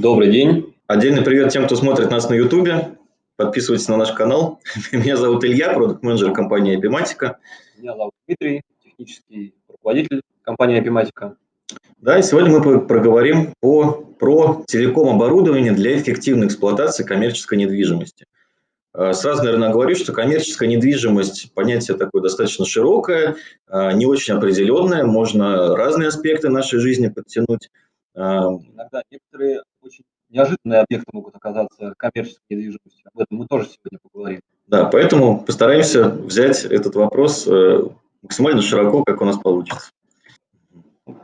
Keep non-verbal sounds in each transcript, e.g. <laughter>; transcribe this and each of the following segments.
Добрый день. Отдельный привет тем, кто смотрит нас на YouTube. Подписывайтесь на наш канал. <laughs> Меня зовут Илья, продукт-менеджер компании Epimatica. Меня зовут Дмитрий, технический руководитель компании Epimatica. Да, и сегодня мы проговорим по, про телеком-оборудование для эффективной эксплуатации коммерческой недвижимости. А, сразу, наверное, говорю, что коммерческая недвижимость – понятие такое достаточно широкое, а, не очень определенное, можно разные аспекты нашей жизни подтянуть. А, Иногда некоторые очень неожиданные объекты могут оказаться коммерческой недвижимостью. Об этом мы тоже сегодня поговорим. Да, поэтому постараемся взять этот вопрос э, максимально широко, как у нас получится.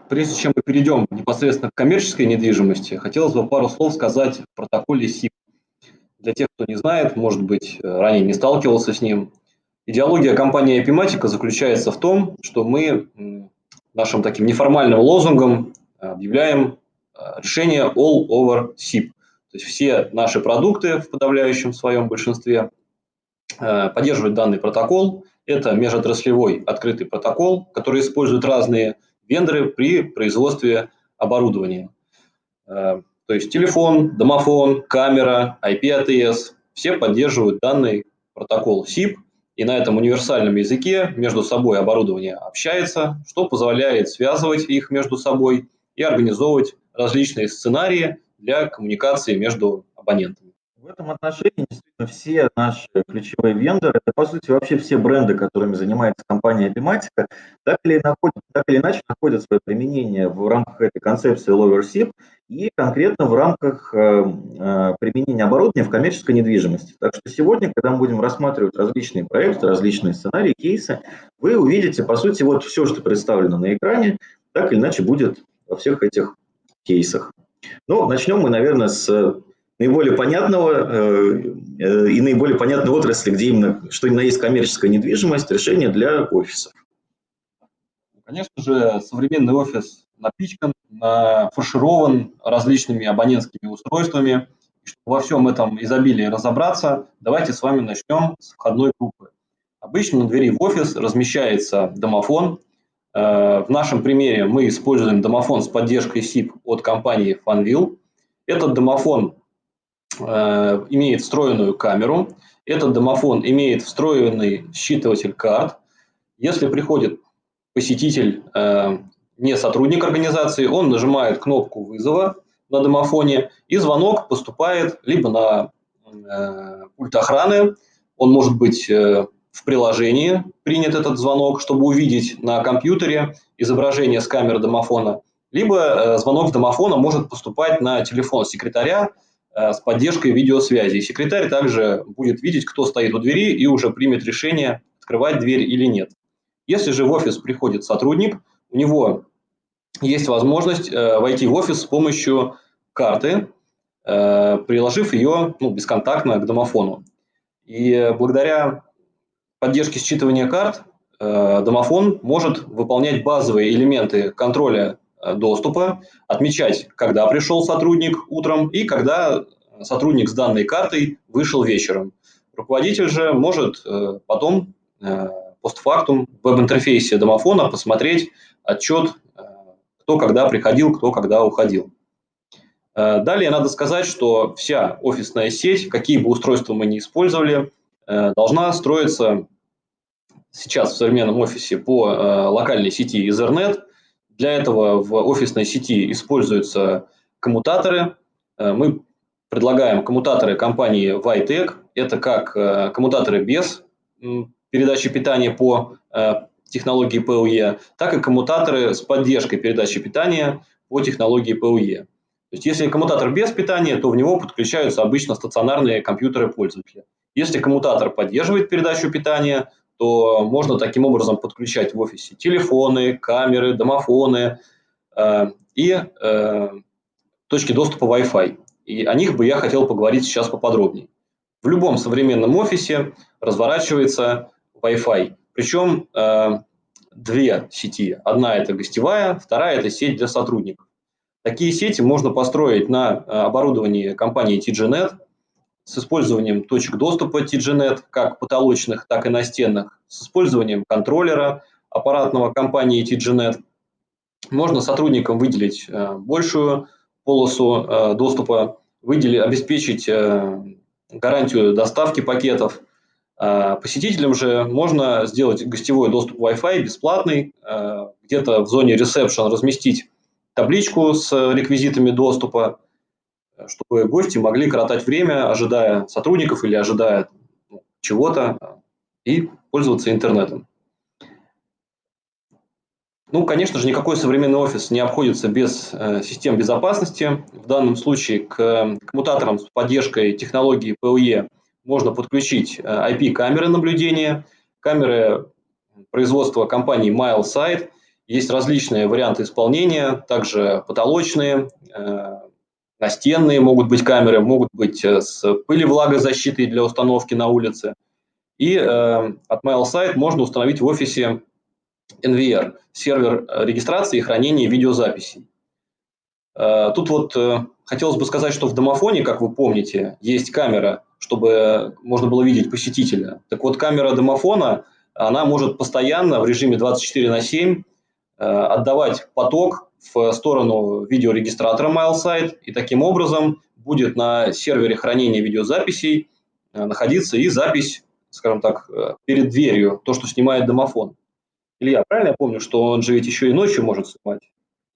Прежде чем мы перейдем непосредственно к коммерческой недвижимости, хотелось бы пару слов сказать в протоколе СИП. Для тех, кто не знает, может быть, ранее не сталкивался с ним, идеология компании Epimatica заключается в том, что мы нашим таким неформальным лозунгом объявляем э, решение all over SIP. То есть все наши продукты в подавляющем своем большинстве э, поддерживают данный протокол. Это межотраслевой открытый протокол, который используют разные вендоры при производстве оборудования. Э, то есть телефон, домофон, камера, IP-ATS, все поддерживают данный протокол SIP, и на этом универсальном языке между собой оборудование общается, что позволяет связывать их между собой и организовывать различные сценарии для коммуникации между абонентами. В этом отношении действительно все наши ключевые вендоры, это по сути вообще все бренды, которыми занимается компания Epimatica, так или, так или иначе находят свое применение в рамках этой концепции Lower SIP и конкретно в рамках э, э, применения оборудования в коммерческой недвижимости. Так что сегодня, когда мы будем рассматривать различные проекты, различные сценарии, кейсы, вы увидите, по сути, вот все, что представлено на экране, так или иначе будет во всех этих кейсах. Ну, начнем мы, наверное, с наиболее понятного э, э, и наиболее понятной отрасли, где именно, что именно есть коммерческая недвижимость, решение для офисов. Конечно же, современный офис напичкан, фарширован различными абонентскими устройствами. чтобы во всем этом изобилии разобраться, давайте с вами начнем с входной группы. Обычно на двери в офис размещается домофон. Э, в нашем примере мы используем домофон с поддержкой SIP от компании Fanvil. Этот домофон Э, имеет встроенную камеру. Этот домофон имеет встроенный считыватель карт. Если приходит посетитель, э, не сотрудник организации, он нажимает кнопку вызова на домофоне, и звонок поступает либо на пульт охраны, он может быть в приложении принят этот звонок, чтобы увидеть на компьютере изображение с камеры домофона, либо звонок с домофона может поступать на телефон секретаря, Э, с поддержкой видеосвязи. секретарь также будет видеть, кто стоит у двери и уже примет решение, открывать дверь или нет. Если же в офис приходит сотрудник, у него есть возможность э, войти в офис с помощью карты, э, приложив ее ну, бесконтактно к домофону. И благодаря поддержке считывания карт домофон может выполнять базовые элементы контроля Э, доступа, отмечать, когда пришел сотрудник утром и когда сотрудник с данной картой вышел вечером. Руководитель же может э, потом э, постфактум в веб-интерфейсе домофона посмотреть отчет, кто когда приходил, кто когда уходил. Далее надо сказать, что вся офисная сеть, какие бы устройства мы ни использовали, должна строиться сейчас в современном офисе по локальной сети Ethernet – для этого в офисной сети используются коммутаторы. Э, мы предлагаем коммутаторы компании Vitec. Это как э, коммутаторы без передачи питания по э, технологии PoE, так и коммутаторы с поддержкой передачи питания по технологии PoE. То есть, если коммутатор без питания, то в него подключаются обычно стационарные компьютеры пользователя. Если коммутатор поддерживает передачу питания, то можно таким образом подключать в офисе телефоны, камеры, домофоны э, и э, точки доступа Wi-Fi. И о них бы я хотел поговорить сейчас поподробнее. В любом современном офисе разворачивается Wi-Fi. Причем э, две сети. Одна это гостевая, вторая это сеть для сотрудников. Такие сети можно построить на э, оборудовании компании TGNet – с использованием точек доступа TGNet, как потолочных, так и настенных, с использованием контроллера аппаратного компании TGNet. Можно сотрудникам выделить э, большую полосу доступа, выделить, обеспечить гарантию доставки пакетов. Посетителям же можно сделать гостевой доступ Wi-Fi бесплатный, где-то в зоне ресепшн разместить табличку с реквизитами доступа, чтобы гости могли коротать время, ожидая сотрудников или ожидая ну, чего-то, и пользоваться интернетом. Ну, конечно же, никакой современный офис не обходится без э, систем безопасности. В данном случае к коммутаторам с поддержкой технологии PoE можно подключить э, IP-камеры наблюдения, камеры производства компании MileSight. Есть различные варианты исполнения, также потолочные, э, настенные могут быть камеры, могут быть э, с пыли-влагозащитой для установки на улице. И э, от MailSite можно установить в офисе NVR, сервер регистрации и хранения видеозаписей. Э, тут вот э, хотелось бы сказать, что в домофоне, как вы помните, есть камера, чтобы можно было видеть посетителя. Так вот, камера домофона, она может постоянно в режиме 24 на 7 э, отдавать поток в сторону видеорегистратора MileSite, и таким образом будет на сервере хранения видеозаписей э, находиться и запись, скажем так, э, перед дверью, то, что снимает домофон. Илья, правильно я помню, что он же ведь еще и ночью может снимать?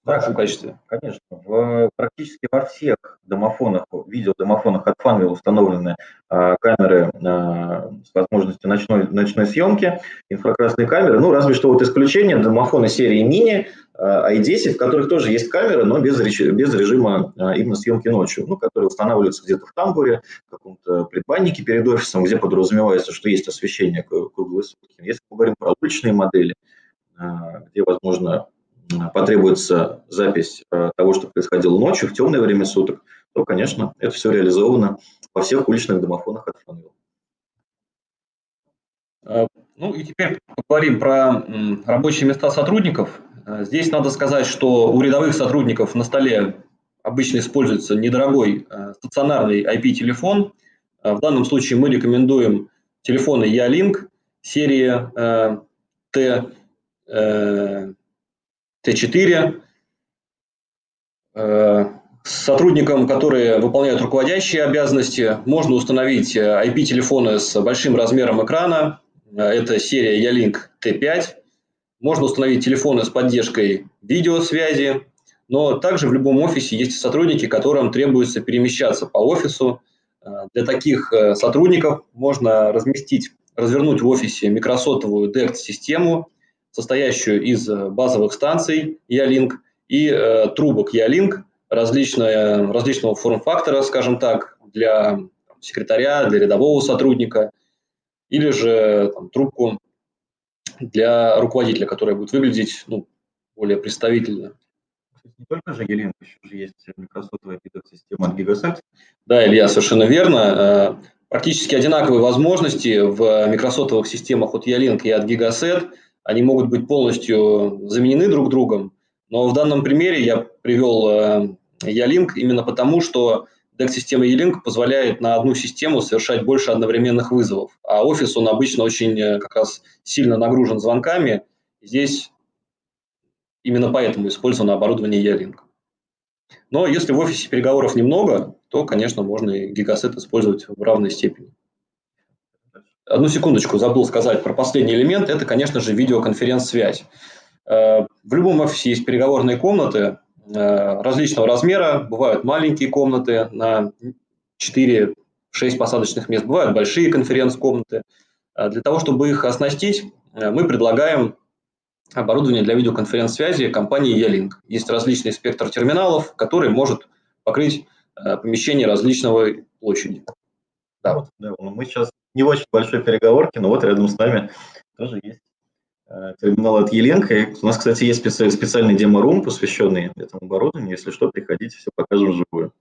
Да, в качестве. Конечно. В, практически во всех домофонах, видеодомофонах от Funwheel установлены камеры а, с возможностью ночной, ночной съемки, инфракрасные камеры. Ну, разве что вот исключение домофоны серии мини а, i10, в которых тоже есть камеры, но без, без режима именно съемки ночью, ну, которые устанавливаются где-то в тамбуре, в каком-то предбаннике перед офисом, где подразумевается, что есть освещение круглые сутки. Если мы говорим про уличные модели, где, возможно, потребуется запись э, того, что происходило ночью, в темное время суток, то, конечно, это все реализовано во всех уличных домофонах от Funwheel. Э, ну и теперь поговорим про рабочие места сотрудников. Э, здесь надо сказать, что у рядовых сотрудников на столе обычно используется недорогой стационарный IP-телефон. В данном случае мы рекомендуем телефоны Ялинк серии T Т4, э, сотрудникам, которые выполняют руководящие обязанности, можно установить IP-телефоны с большим размером экрана. Это серия Ялинк T5. Можно установить телефоны с поддержкой видеосвязи. Но также в любом офисе есть сотрудники, которым требуется перемещаться по офису. Для таких э, сотрудников можно разместить, развернуть в офисе микросотовую DECT-систему – состоящую из э, базовых станций E-Link и э, трубок E-Link различного, различного форм-фактора, скажем так, для секретаря, для рядового сотрудника, или же там, трубку для руководителя, которая будет выглядеть ну, более представительно. Не только же E-Link, еще же есть Microsoft система от Gigaset. Да, Илья, совершенно верно. Э, практически одинаковые возможности в микросотовых системах от E-Link и от Gigaset – они могут быть полностью заменены друг другом, но в данном примере я привел э, E-Link именно потому, что DEC-система E-Link позволяет на одну систему совершать больше одновременных вызовов, а офис, он обычно очень э, как раз сильно нагружен звонками. Здесь именно поэтому использовано оборудование E-Link. Но если в офисе переговоров немного, то, конечно, можно и гигасет использовать в равной степени. Одну секундочку, забыл сказать про последний элемент. Это, конечно же, видеоконференц-связь. Э, в любом офисе есть переговорные комнаты различного размера. Бывают маленькие комнаты на 4-6 посадочных мест, бывают большие конференц-комнаты. Э, для того, чтобы их оснастить, мы предлагаем оборудование для видеоконференц-связи компании E-Link. Есть различный спектр терминалов, который может покрыть помещение различного площади. Да. да, мы сейчас не очень большой переговорки, но вот рядом с нами тоже есть э, терминал от Еленко. У нас, кстати, есть специальный демо-рум, посвященный этому оборудованию. Если что, приходите, все покажем вживую.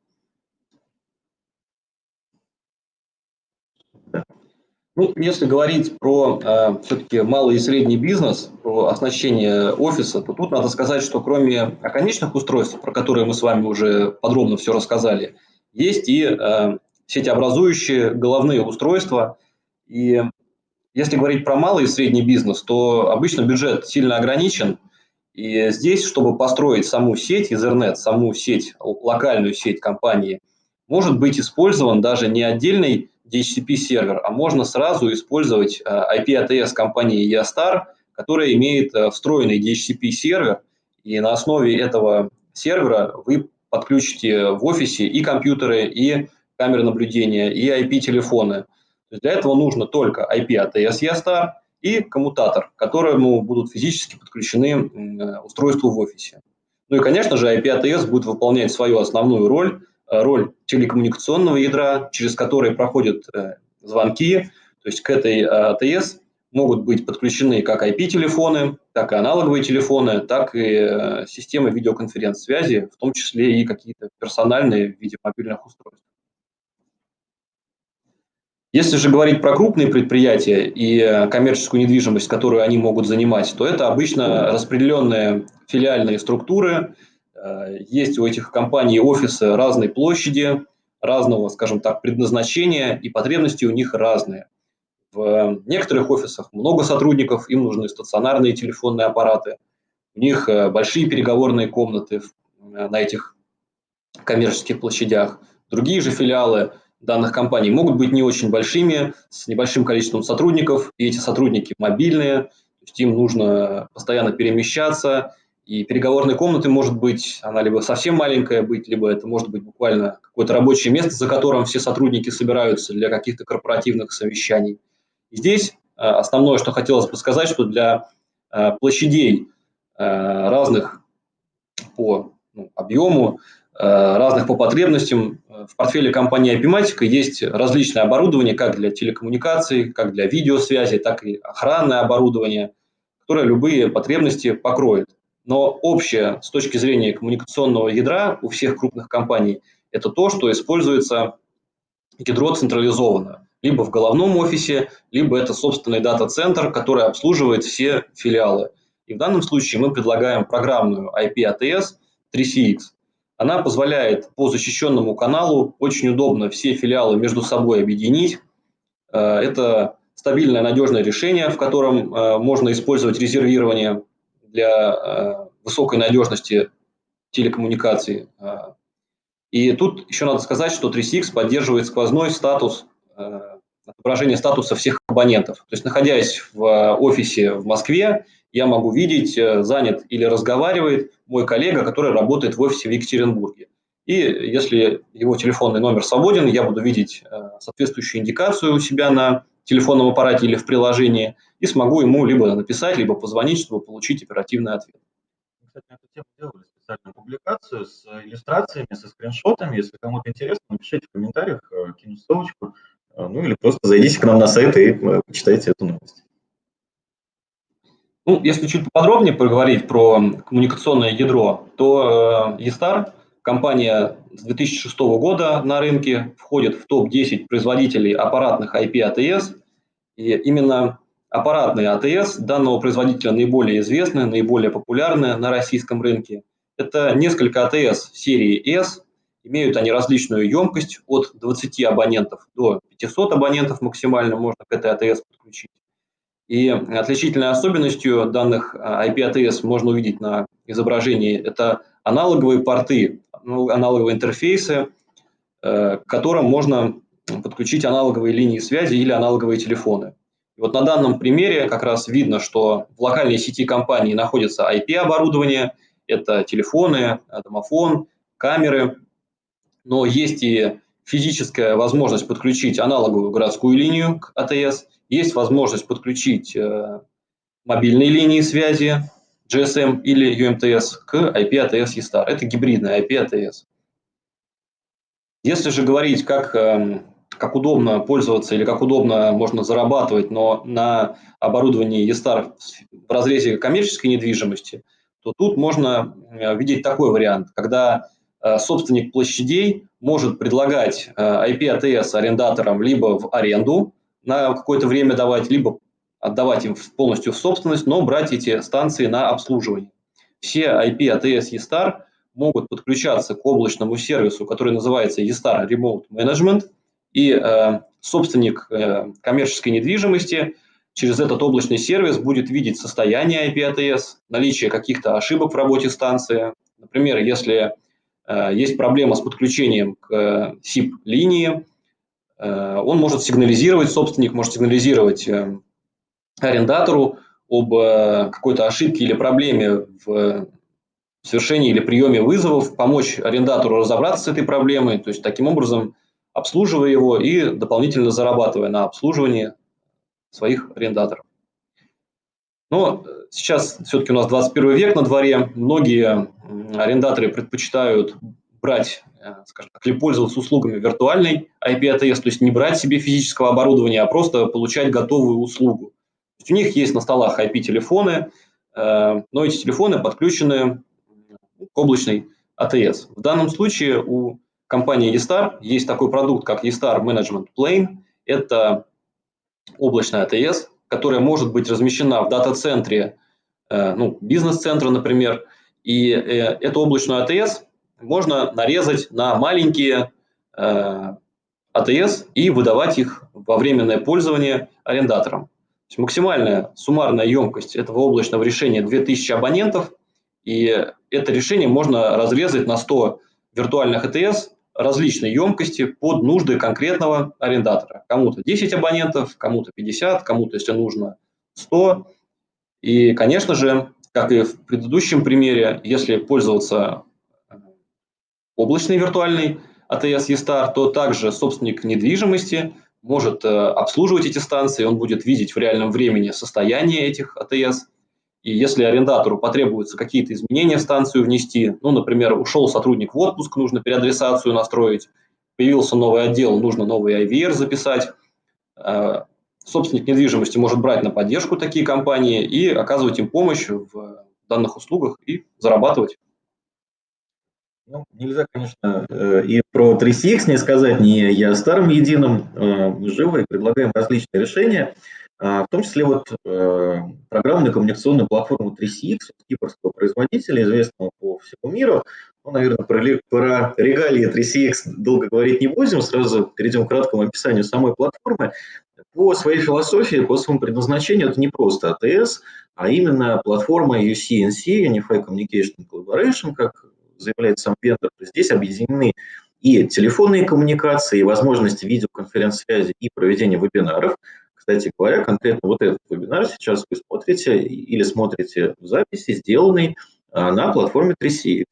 Ну, если говорить про э, все-таки малый и средний бизнес, про оснащение офиса, то тут надо сказать, что кроме оконечных устройств, про которые мы с вами уже подробно все рассказали, есть и э, сетеобразующие головные устройства. И если говорить про малый и средний бизнес, то обычно бюджет сильно ограничен, И здесь, чтобы построить саму сеть Ethernet, саму сеть, локальную сеть компании, может быть использован даже не отдельный DHCP-сервер, а можно сразу использовать IP-ATS компании EOSTAR, которая имеет встроенный DHCP-сервер, и на основе этого сервера вы подключите в офисе и компьютеры, и камеры наблюдения, и IP-телефоны. Для этого нужно только IP от ESE и коммутатор, к которому будут физически подключены устройства в офисе. Ну и, конечно же, IP ATS будет выполнять свою основную роль, э, роль телекоммуникационного ядра, через который проходят э, звонки. То есть к этой ATS э, могут быть подключены как IP-телефоны, так и аналоговые телефоны, так и э, системы видеоконференц-связи, в том числе и какие-то персональные в виде мобильных устройств. Если же говорить про крупные предприятия и э, коммерческую недвижимость, которую они могут занимать, то это обычно распределенные филиальные структуры. Э, есть у этих компаний офисы разной площади, разного, скажем так, предназначения, и потребности у них разные. В некоторых офисах много сотрудников, им нужны стационарные телефонные аппараты, у них э, большие переговорные комнаты э, на этих коммерческих площадях. Другие же филиалы данных компаний могут быть не очень большими, с небольшим количеством сотрудников, и эти сотрудники мобильные, то есть им нужно постоянно перемещаться, и переговорной комнаты может быть, она либо совсем маленькая быть, либо это может быть буквально какое-то рабочее место, за которым все сотрудники собираются для каких-то корпоративных совещаний. Здесь э, основное, что хотелось бы сказать, что для э, площадей э, разных по ну, объему, разных по потребностям, в портфеле компании Apimatica есть различное оборудование как для телекоммуникаций, как для видеосвязи, так и охранное оборудование, которое любые потребности покроет. Но общее с точки зрения коммуникационного ядра у всех крупных компаний – это то, что используется ядро централизованно либо в головном офисе, либо это собственный дата-центр, который обслуживает все филиалы. И в данном случае мы предлагаем программную IP-ATS 3CX. Она позволяет по защищенному каналу очень удобно все филиалы между собой объединить. Э, это стабильное, надежное решение, в котором э, можно использовать резервирование для э, высокой надежности телекоммуникаций. И тут еще надо сказать, что 3CX поддерживает сквозной статус отображение статуса всех абонентов. То есть, находясь в офисе в Москве, я могу видеть, э, занят или разговаривает мой коллега, который работает в офисе в Екатеринбурге. И если его телефонный номер свободен, я буду видеть э, соответствующую индикацию у себя на телефонном аппарате или в приложении и смогу ему либо написать, либо позвонить, чтобы получить оперативный ответ. Кстати, на эту тему делали специальную публикацию с иллюстрациями, со скриншотами. Если кому-то интересно, напишите в комментариях, кину ссылочку. Ну или просто зайдите к нам на сайт и э, почитайте эту новость. Ну, если чуть подробнее поговорить про коммуникационное ядро, то э, eStar, компания с 2006 года на рынке, входит в топ-10 производителей аппаратных IP-ATS. И именно аппаратные ATS данного производителя наиболее известны, наиболее популярны на российском рынке. Это несколько ATS серии S, Имеют они различную емкость от 20 абонентов до 500 абонентов максимально можно к этой АТС подключить. И отличительной особенностью данных IP-ATS можно увидеть на изображении – это аналоговые порты, ну, аналоговые интерфейсы, э, к которым можно подключить аналоговые линии связи или аналоговые телефоны. И вот на данном примере как раз видно, что в локальной сети компании находится IP-оборудование, это телефоны, домофон, камеры, но есть и физическая возможность подключить аналоговую городскую линию к АТС, есть возможность подключить э, мобильные линии связи GSM или UMTS к IP-ATS eStar. Это гибридная IP-ATS. Если же говорить, как, э, как удобно пользоваться или как удобно можно зарабатывать, но на оборудовании eStar в разрезе коммерческой недвижимости, то тут можно э, видеть такой вариант, когда Э, собственник площадей может предлагать IP-ATS э, арендаторам либо в аренду на какое-то время давать, либо отдавать им полностью в собственность, но брать эти станции на обслуживание. Все IP-ATS eStar могут подключаться к облачному сервису, который называется eStar Remote Management, и э, собственник э, коммерческой недвижимости через этот облачный сервис будет видеть состояние IP-ATS, наличие каких-то ошибок в работе станции. Например, если э, есть проблема с подключением к SIP-линии, э, он может сигнализировать, собственник может сигнализировать э, арендатору об э, какой-то ошибке или проблеме в совершении или приеме вызовов, помочь арендатору разобраться с этой проблемой, то есть таким образом обслуживая его и дополнительно зарабатывая на обслуживании своих арендаторов. Но сейчас все-таки у нас 21 век на дворе, многие арендаторы предпочитают брать, э, скажем так, или пользоваться услугами виртуальной IP-ATS, то есть не брать себе физического оборудования, а просто получать готовую услугу. То есть у них есть на столах IP-телефоны, э, но эти телефоны подключены к облачной ATS. В данном случае у компании eStar есть такой продукт, как eStar Management Plane. Это облачная ATS, которая может быть размещена в дата-центре, э, ну, бизнес-центра, например. И эту облачную ATS можно нарезать на маленькие э, ATS и выдавать их во временное пользование арендаторам. То есть максимальная суммарная емкость этого облачного решения 2000 абонентов, и это решение можно разрезать на 100 виртуальных ATS различной емкости под нужды конкретного арендатора. Кому-то 10 абонентов, кому-то 50, кому-то, если нужно, 100. И, конечно же, как и в предыдущем примере, если пользоваться облачной виртуальной ATS eStar, то также собственник недвижимости может э, обслуживать эти станции, он будет видеть в реальном времени состояние этих ATS – и если арендатору потребуются какие-то изменения в станцию внести, ну, например, ушел сотрудник в отпуск, нужно переадресацию настроить, появился новый отдел, нужно новый IVR записать, э, собственник недвижимости может брать на поддержку такие компании и оказывать им помощь в данных услугах и зарабатывать. Ну, нельзя, конечно, э, и про 3CX не сказать, не я старым единым, э, мы живы и предлагаем различные решения. А, в том числе вот э, программную коммуникационную платформу 3CX кипрского производителя, известного по всему миру. Ну, наверное, про, регалии 3CX долго говорить не будем, сразу перейдем к краткому описанию самой платформы. По своей философии, по своему предназначению, это не просто ATS, а именно платформа UCNC, Unified Communication Collaboration, как заявляет сам вендор. Здесь объединены и телефонные коммуникации, и возможности видеоконференц-связи, и проведения вебинаров – кстати говоря, конкретно вот этот вебинар сейчас вы смотрите или смотрите в записи, сделанный а, на платформе 3CX.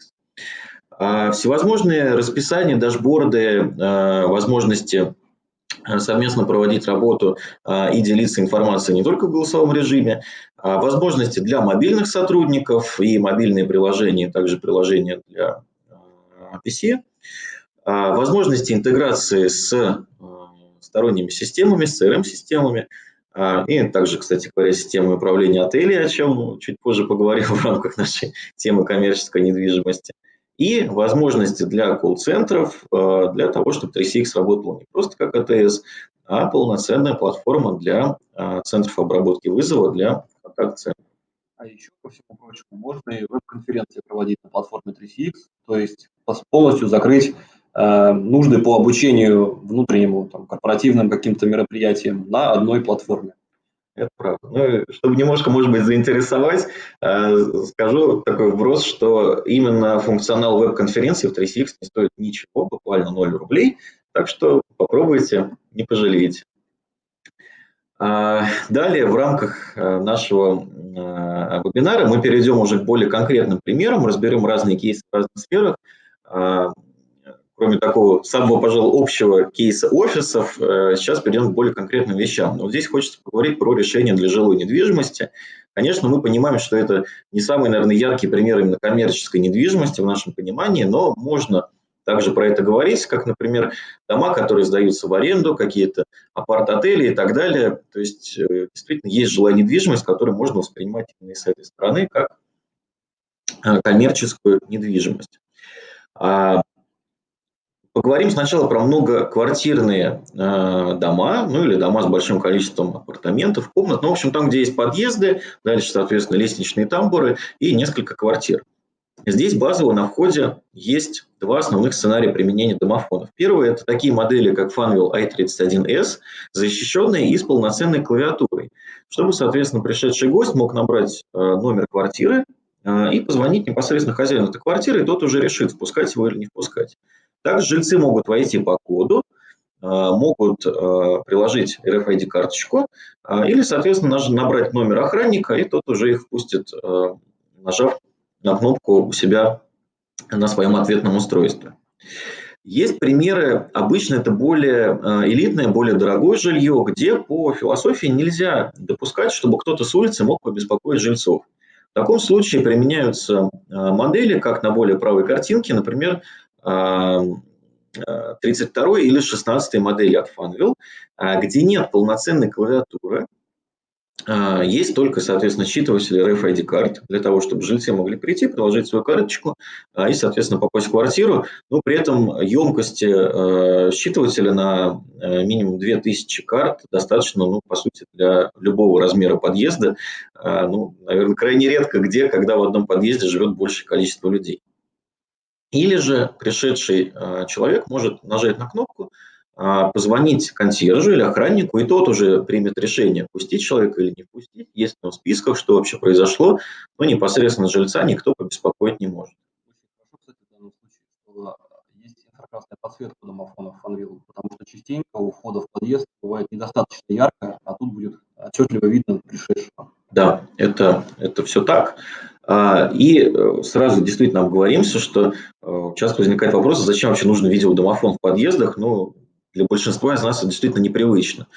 А, всевозможные расписания, дашборды, а, возможности совместно проводить работу и делиться информацией не только в голосовом режиме, возможности для мобильных сотрудников и мобильные приложения, также приложения для PC, возможности интеграции с сторонними системами, с CRM-системами, а, и также, кстати говоря, системой управления отелей, о чем чуть позже поговорим <laughs> в рамках нашей темы коммерческой недвижимости. И возможности для колл-центров, а, для того, чтобы 3CX работала не просто как АТС, а полноценная платформа для а, центров обработки вызова, для контакт-центров. А еще, ко всему прочему, можно и веб-конференции проводить на платформе 3CX, то есть полностью закрыть Э, нужды по обучению внутреннему, там, корпоративным каким-то мероприятиям на одной платформе. Это правда. Ну, чтобы немножко, может быть, заинтересовать, э, скажу такой вброс, что именно функционал веб-конференции в 3CX не стоит ничего, буквально 0 рублей, так что попробуйте, не пожалеете. А, далее в рамках э, нашего вебинара мы перейдем уже к более конкретным примерам, разберем разные кейсы в разных сферах. А, кроме такого самого, пожалуй, общего кейса офисов, э, сейчас перейдем к более конкретным вещам. Но вот здесь хочется поговорить про решение для жилой недвижимости. Конечно, мы понимаем, что это не самый, наверное, яркий пример именно коммерческой недвижимости в нашем понимании, но можно также про это говорить, как, например, дома, которые сдаются в аренду, какие-то апарт-отели и так далее. То есть, э, действительно, есть жилая недвижимость, которую можно воспринимать именно с этой стороны, как э, коммерческую недвижимость. Поговорим сначала про многоквартирные э, дома, ну или дома с большим количеством апартаментов, комнат. Ну, в общем, там, где есть подъезды, дальше, соответственно, лестничные тамбуры и несколько квартир. Здесь базово на входе есть два основных сценария применения домофонов. Первый – это такие модели, как Funwheel i31s, защищенные и с полноценной клавиатурой, чтобы, соответственно, пришедший гость мог набрать э, номер квартиры э, и позвонить непосредственно хозяину этой квартиры, и тот уже решит, впускать его или не впускать. Также жильцы могут войти по коду, э, могут приложить RFID-карточку или, соответственно, набрать номер охранника, и тот уже их впустит, нажав на кнопку у себя на своем ответном устройстве. Есть примеры, обычно это более э, элитное, более дорогое жилье, где по философии нельзя допускать, чтобы кто-то с улицы мог побеспокоить жильцов. В таком случае применяются э, модели, как на более правой картинке, например, 32 э, или 16 модели от Funwheel, где нет полноценной клавиатуры, а, есть только, соответственно, считыватель RFID карт для того, чтобы жильцы могли прийти, приложить свою карточку а, и, соответственно, попасть в квартиру. Но при этом емкости а, считывателя на минимум 2000 карт достаточно, ну, по сути, для любого размера подъезда. Ну, наверное, крайне редко где, когда в одном подъезде живет большее количество людей. Или же пришедший человек может нажать на кнопку, а, позвонить консьержу или охраннику, и тот уже примет решение, пустить человека или не пустить. Есть в списках, что вообще произошло, но непосредственно жильца никто побеспокоить не может. Хорошо, есть инфракрасная подсветка домофонов Funwheel, потому что частенько у входа в подъезд бывает недостаточно ярко, а тут будет отчетливо видно пришедшего. Да, это, это все так. А, и э, сразу действительно обговоримся, что э, часто возникает вопрос, зачем вообще нужен видеодомофон в подъездах. Ну, для большинства из нас это действительно непривычно.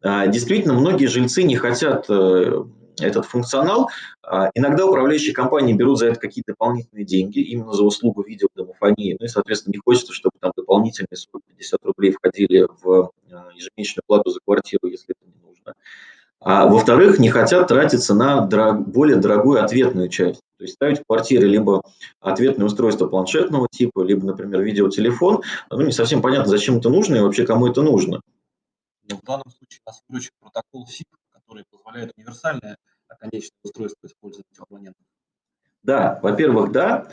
А, действительно, многие жильцы не хотят э, этот функционал. А, иногда управляющие компании берут за это какие-то дополнительные деньги, именно за услугу видеодомофонии. Ну и, соответственно, не хочется, чтобы там дополнительные 150 рублей входили в ежемесячную плату за квартиру, если это не нужно. А во-вторых, не хотят тратиться на дорог, более дорогую ответную часть. То есть ставить в квартире либо ответное устройство планшетного типа, либо, например, видеотелефон. Ну, не совсем понятно, зачем это нужно и вообще кому это нужно. Но в данном случае нас выручит протокол SIP, который позволяет универсальное конечное устройство использовать у абонентов. Да, во-первых, да.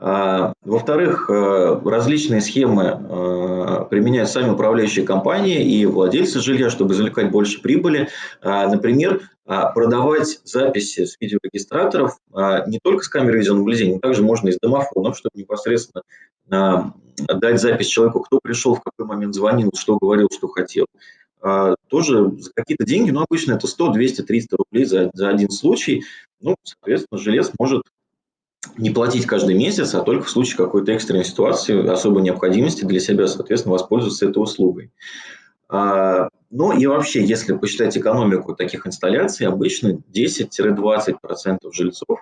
А, во-вторых, э, различные схемы э, применяют сами управляющие компании и владельцы жилья, чтобы извлекать больше прибыли. А, например, а, продавать записи с видеорегистраторов не только с камеры видеонаблюдения, но также можно из домофонов, чтобы непосредственно дать запись человеку, кто пришел, в какой момент звонил, что говорил, что хотел. Тоже за какие-то деньги, но обычно это 100, 200, 300 рублей за, за один случай. Ну, соответственно, желез может не платить каждый месяц, а только в случае какой-то экстренной ситуации, особой необходимости для себя, соответственно, воспользоваться этой услугой. А, ну и вообще, если посчитать экономику таких инсталляций, обычно 10-20% жильцов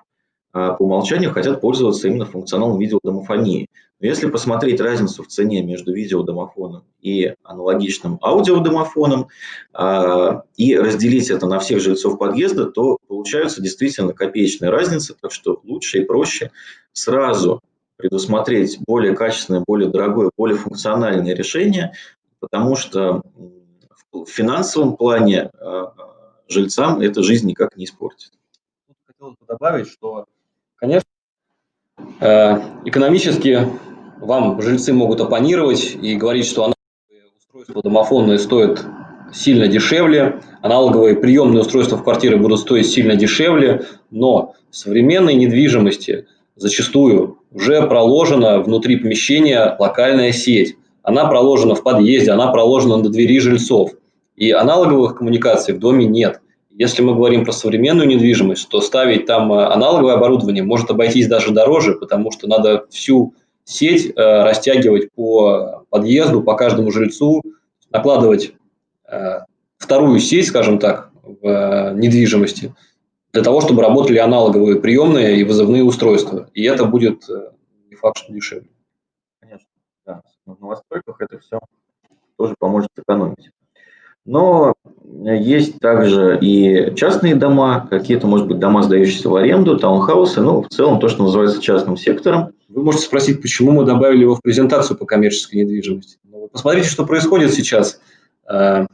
по умолчанию хотят пользоваться именно функционалом видеодомофонии. Но если посмотреть разницу в цене между видеодомофоном и аналогичным аудиодомофоном а, и разделить это на всех жильцов подъезда, то получается действительно копеечная разница, так что лучше и проще сразу предусмотреть более качественное, более дорогое, более функциональное решение, потому что в финансовом плане а, жильцам это жизнь никак не испортит. Хотелось бы добавить, что Конечно, э, экономически вам жильцы могут оппонировать и говорить, что аналоговые устройства домофонные стоят сильно дешевле, аналоговые приемные устройства в квартиры будут стоить сильно дешевле, но в современной недвижимости зачастую уже проложена внутри помещения локальная сеть. Она проложена в подъезде, она проложена на двери жильцов. И аналоговых коммуникаций в доме нет. Если мы говорим про современную недвижимость, то ставить там э, аналоговое оборудование может обойтись даже дороже, потому что надо всю сеть э, растягивать по подъезду, по каждому жильцу, накладывать э, вторую сеть, скажем так, в э, недвижимости, для того, чтобы работали аналоговые приемные и вызывные устройства. И это будет э, не факт, что дешевле. Конечно, да. В новостройках это все тоже поможет экономить. Но есть также и частные дома, какие-то, может быть, дома, сдающиеся в аренду, таунхаусы, ну, в целом то, что называется частным сектором. Вы можете спросить, почему мы добавили его в презентацию по коммерческой недвижимости. Ну, посмотрите, что происходит сейчас э,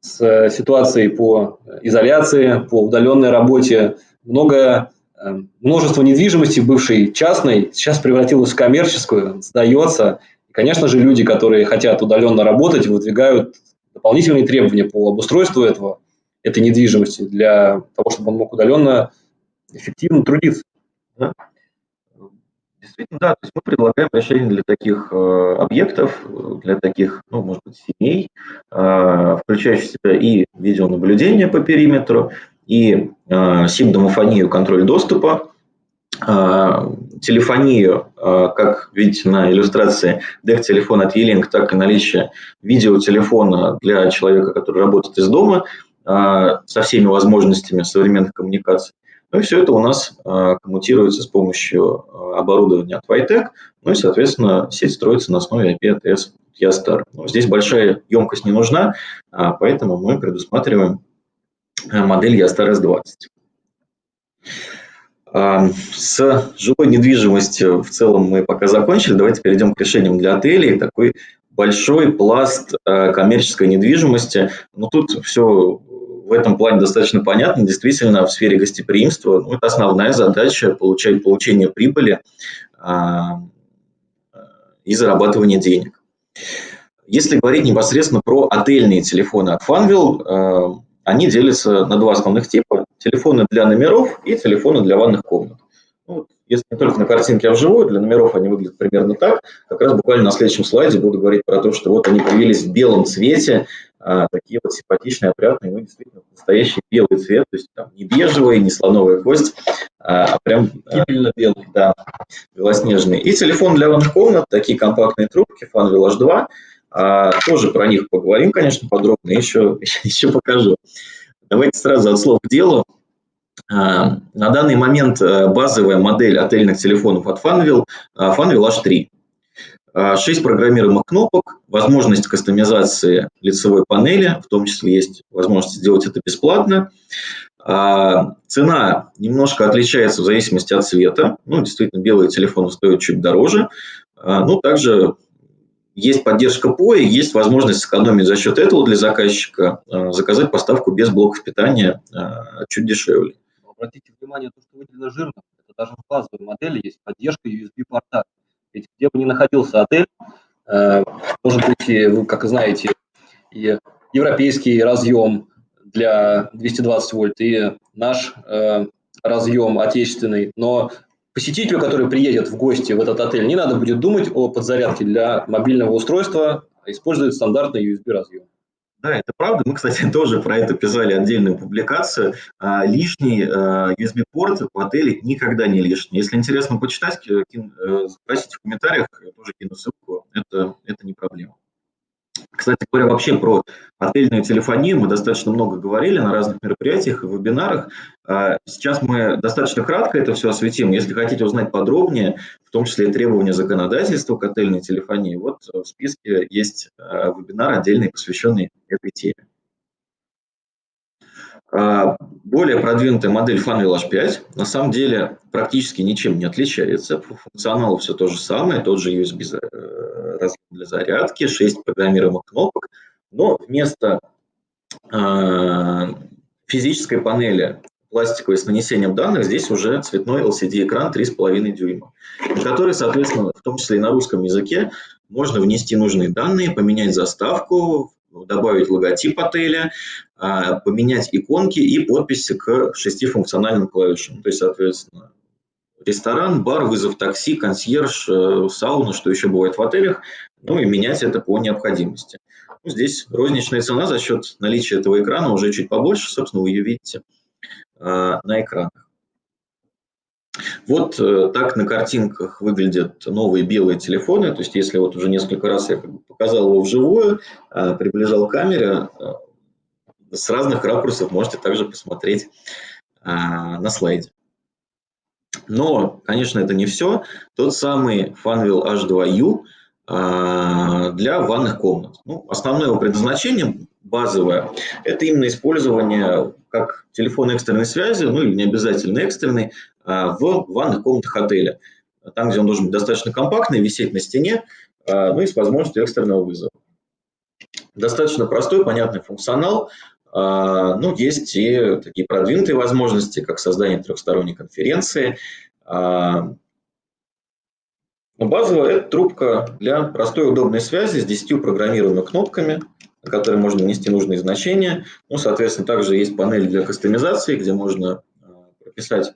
с ситуацией по изоляции, по удаленной работе. Много множество недвижимости, бывшей частной, сейчас превратилось в коммерческую, сдается. Конечно же, люди, которые хотят удаленно работать, выдвигают дополнительные требования по обустройству этого, этой недвижимости для того, чтобы он мог удаленно эффективно трудиться. Да. Действительно, да, то есть мы предлагаем решение для таких э, объектов, для таких, ну, может быть, семей, э, включающих в себя и видеонаблюдение по периметру, и э, сим-домофонию, контроль доступа, телефонию, э, как видите на иллюстрации, дек-телефон от E-Link, так и наличие видеотелефона для человека, который работает из дома, э, со всеми возможностями современных коммуникаций. Ну и все это у нас коммутируется с помощью оборудования от Vitec, ну и, соответственно, сеть строится на основе IP ATS Ястар. Здесь большая емкость не нужна, а поэтому мы предусматриваем модель Ястар S20. А, с жилой недвижимостью в целом мы пока закончили. Давайте перейдем к решениям для отелей. Такой большой пласт коммерческой недвижимости. Но ну, тут все в этом плане достаточно понятно. Действительно, в сфере гостеприимства ну, это основная задача получать получение прибыли а, и зарабатывание денег. Если говорить непосредственно про отельные телефоны от Funwheel, а, они делятся на два основных типа. Телефоны для номеров и телефоны для ванных комнат. Ну, если не только на картинке, а вживую, для номеров они выглядят примерно так. Как раз буквально на следующем слайде буду говорить про то, что вот они появились в белом цвете, а, такие вот симпатичные, опрятные, ну, действительно, настоящий белый цвет, то есть там не бежевый, не слоновая кость, а, а прям гибельно белый, да, белоснежный. И телефон для ванных комнат, такие компактные трубки, Funwheel H2, а, тоже про них поговорим, конечно, подробно, еще, еще <laughs> покажу. Давайте сразу от слов к делу. А, на данный момент э, базовая модель отельных телефонов от Funwheel, Funwheel H3. 6 программируемых кнопок, возможность кастомизации лицевой панели, в том числе есть возможность сделать это бесплатно. А, цена немножко отличается в зависимости от цвета. Ну, действительно, белые телефоны стоят чуть дороже. А, ну, также есть поддержка POE, есть возможность сэкономить за счет этого для заказчика, а, заказать поставку без блоков питания чуть дешевле. Обратите внимание, то, что выделено жирно, это даже в базовой модели есть поддержка USB-порта. Ведь где бы ни находился отель, э, может быть, вы, как знаете, и европейский разъем для 220 вольт, и наш э, разъем отечественный. Но посетителю, который приедет в гости в этот отель, не надо будет думать о подзарядке для мобильного устройства, а использует стандартный USB разъем. Да, это правда. Мы, кстати, <laughs> тоже про это писали отдельную публикацию. А, лишний а, USB-порт в отеле никогда не лишний. Если интересно почитать, кин, э, спросите в комментариях, тоже кину ссылку. Это, это не проблема. Кстати говоря, вообще про отельную телефонию мы достаточно много говорили на разных мероприятиях и вебинарах. А, сейчас мы достаточно кратко это все осветим. Если хотите узнать подробнее, в том числе и требования законодательства к отельной телефонии, вот в списке есть а, вебинар отдельный, посвященный этой теме. А, более продвинутая модель Funwheel H5 на самом деле практически ничем не отличается. По функционалу все то же самое, тот же USB э, для зарядки, 6 программируемых кнопок, но вместо а, физической панели пластиковой с нанесением данных, здесь уже цветной LCD-экран 3,5 дюйма, на который, соответственно, в том числе и на русском языке, можно внести нужные данные, поменять заставку, добавить логотип отеля, а, поменять иконки и подписи к шести функциональным клавишам. То есть, соответственно, ресторан, бар, вызов такси, консьерж, э, сауна, что еще бывает в отелях, ну и менять это по необходимости. Ну, здесь розничная цена за счет наличия этого экрана уже чуть побольше, собственно, вы ее видите а, на экранах. Вот э, так на картинках выглядят новые белые телефоны. То есть, если вот уже несколько раз я показал его вживую, а, приближал камере, а, с разных ракурсов можете также посмотреть на слайде. Но, конечно, это не все. Тот самый Funwheel H2U для ванных комнат. Ну, основное его предназначение базовое – это именно использование как телефон экстренной связи, ну или не обязательно экстренной, а, в ванных комнатах отеля. Там, где он должен быть достаточно компактный, висеть на стене, а, ну и с возможностью экстренного вызова. Достаточно простой, понятный функционал. А, ну, есть и такие продвинутые возможности, как создание трехсторонней конференции. Но базовая – это трубка для простой удобной связи с 10 программируемыми кнопками, на которые можно внести нужные значения. Ну, соответственно, также есть панель для кастомизации, где можно прописать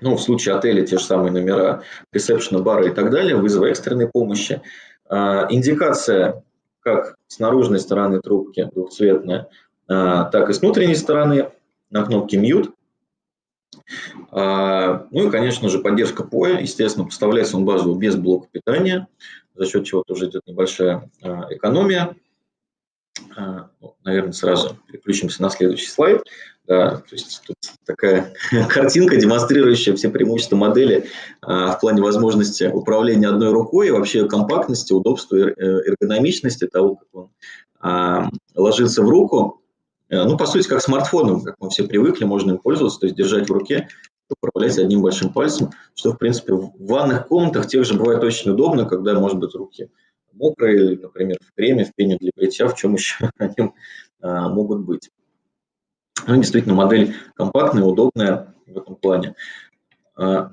ну, в случае отеля те же самые номера, ресепшена, бара и так далее, вызова экстренной помощи. А, индикация как с наружной стороны трубки двухцветная, а, так и с внутренней стороны на кнопке Mute. Ну и, конечно же, поддержка POE. Естественно, поставляется он базово без блока питания, за счет чего тоже идет небольшая экономия. Ну, наверное, сразу переключимся на следующий слайд. Да, то есть тут такая <laughs> картинка, демонстрирующая все преимущества модели а, в плане возможности управления одной рукой и вообще компактности, удобства, э, эргономичности того, как он а, ложится в руку. Э, ну, по сути, как смартфоном, как мы все привыкли, можно им пользоваться, то есть держать в руке, управлять одним большим пальцем, что, в принципе, в ванных комнатах тех же бывает очень удобно, когда, может быть, руки мокрые, например, в креме, в пене для бритья, в чем еще <laughs> они а, могут быть. Ну, действительно, модель компактная, удобная в этом плане. А,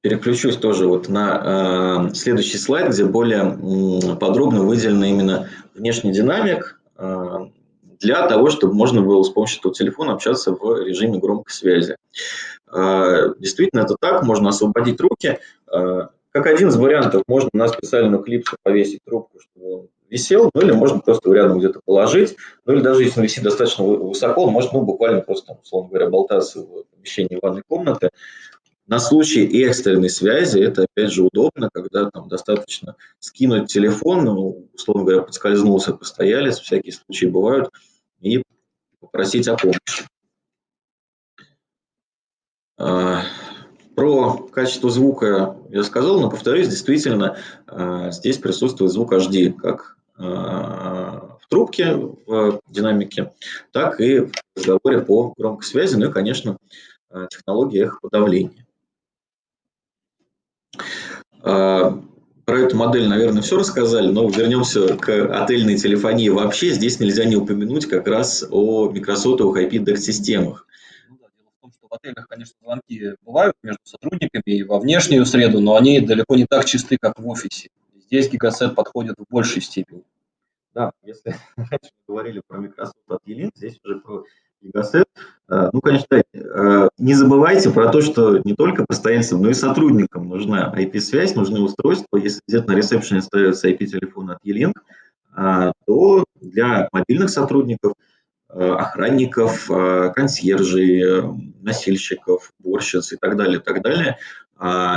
переключусь тоже вот на а, следующий слайд, где более подробно выделена именно внешний динамик для того, чтобы можно было с помощью этого телефона общаться в режиме громкой связи. Действительно, это так, можно освободить руки. Как один из вариантов, можно на специальную клипсу повесить трубку, чтобы он висел, ну или можно просто его рядом где-то положить, ну или даже если он висит достаточно высоко, он может ну, буквально просто, условно говоря, болтаться в помещении ванной комнаты. На случай экстренной связи это, опять же, удобно, когда там достаточно скинуть телефон, ну, условно говоря, подскользнулся постоялец, всякие случаи бывают, и попросить о помощи. Про качество звука я сказал, но повторюсь, действительно, а, здесь присутствует звук HD, как в трубке, в динамике, так и в разговоре по громкой связи, ну и, конечно, технология подавления. Про эту модель, наверное, все рассказали, но вернемся к отельной телефонии вообще. Здесь нельзя не упомянуть как раз о микросотовых IP-DEX-системах. В отелях, конечно, звонки бывают между сотрудниками и во внешнюю среду, но они далеко не так чисты, как в офисе. Здесь гигасет подходит в большей степени. Да, если <laughs> раньше говорили про Microsoft от E-Link, здесь уже про гигасет. Э, ну, конечно, э, не забывайте про то, что не только постоянцам, но и сотрудникам нужна IP-связь, нужны устройства. Если где-то на ресепшене ставится IP-телефон от E-Link, э, то для мобильных сотрудников, охранников, консьержей, носильщиков, уборщиц и так далее, и так далее,